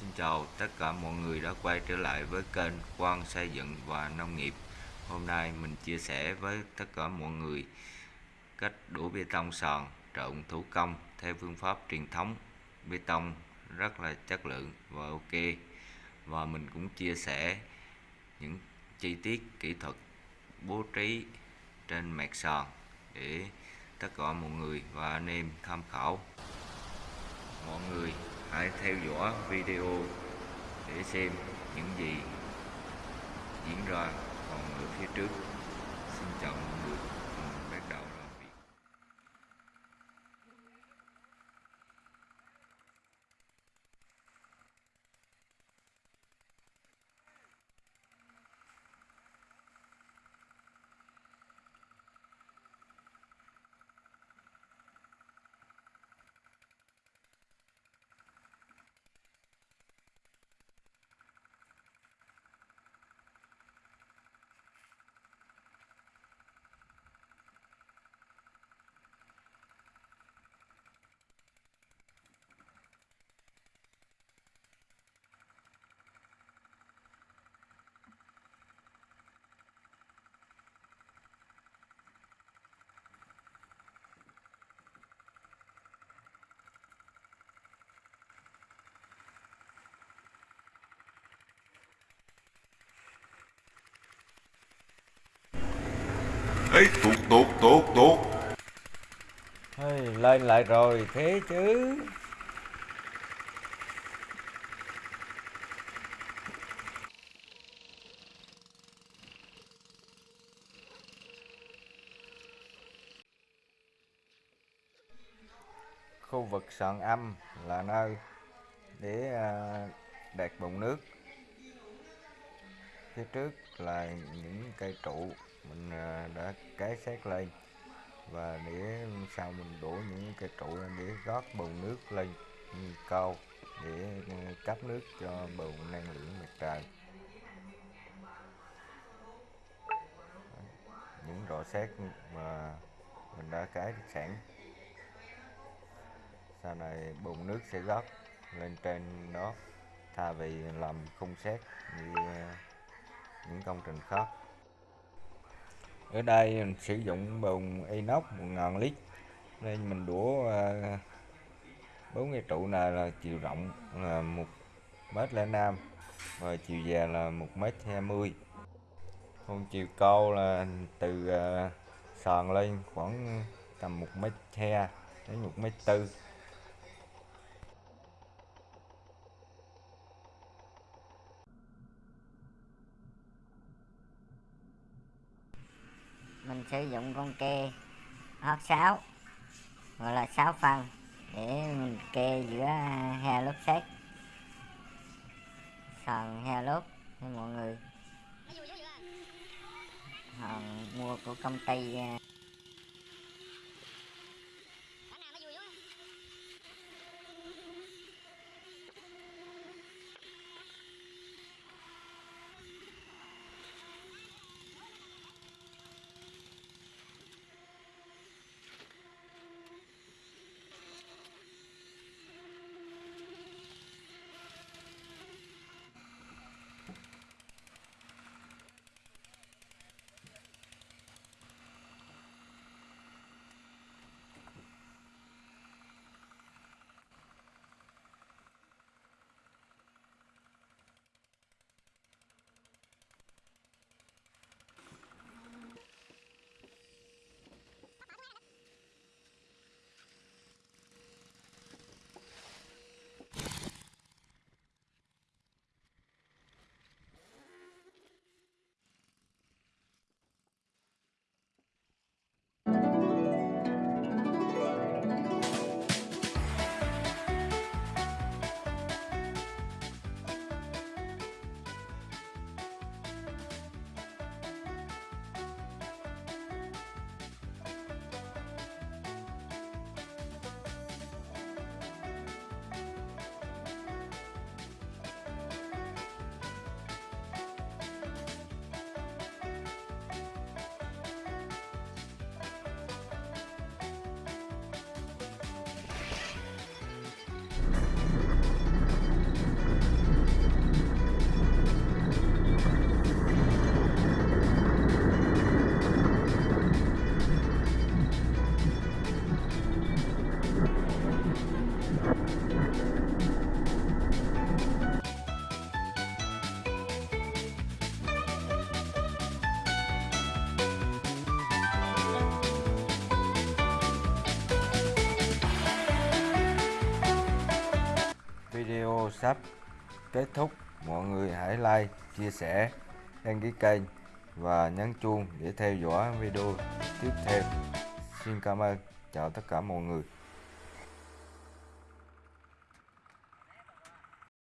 Xin chào tất cả mọi người đã quay trở lại với kênh Quang Xây dựng và Nông nghiệp. Hôm nay mình chia sẻ với tất cả mọi người cách đổ bê tông sàn trộn thủ công theo phương pháp truyền thống. Bê tông rất là chất lượng và ok. Và mình cũng chia sẻ những chi tiết kỹ thuật bố trí trên mặt sàn để tất cả mọi người và anh em tham khảo. Mọi người hãy theo dõi video để xem những gì diễn ra còn ở phía trước. Xin chào mọi người mình bắt đầu làm việc ấy tuột tuột tuột tuột. Hey, lên lại rồi thế chứ. Khu vực sàn âm là nơi để à, đạt bồn nước. Phía trước là những cây trụ mình à, đã cái xét lên và để sau mình đổ những cái trụ lên để rót bồn nước lên cao để ừ, cấp nước cho bồn năng lượng mặt trời. Những rọ xét mà mình đã cái sẵn. Sau này bồn nước sẽ rót lên trên đó, thay vì làm khung xét như à, những công trình khác ở đây mình sử dụng bồn inox 1000 lít. Nên mình đũa ờ, bốn cái trụ này là chiều rộng là một mét lẻ năm và chiều dài là một mét hai mươi. Còn chiều cao là từ ờ, sàn lên khoảng tầm một mét hai, đến một mét tư. Sử dụng con kê hót 6 gọi là 6 phân để mình kê giữa hai lốp xét sàn hai lốp cho mọi người. Hàng mua của công ty à, video sắp kết thúc. Mọi người hãy like, chia sẻ, đăng ký kênh và nhấn chuông để theo dõi video tiếp theo. Xin cảm ơn. Chào tất cả mọi người.